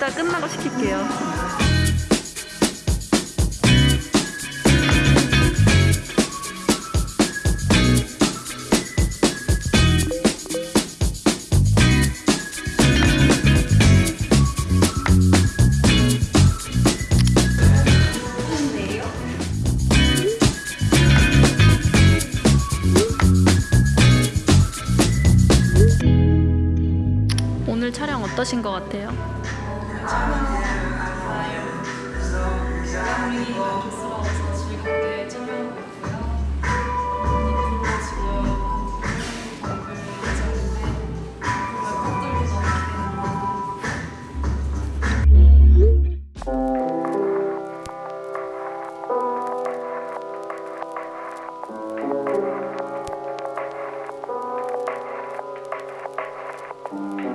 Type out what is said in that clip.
이따 끝나고 시킬게요. 오늘 촬영 어떠신 것 같아요? Thank mm -hmm. you.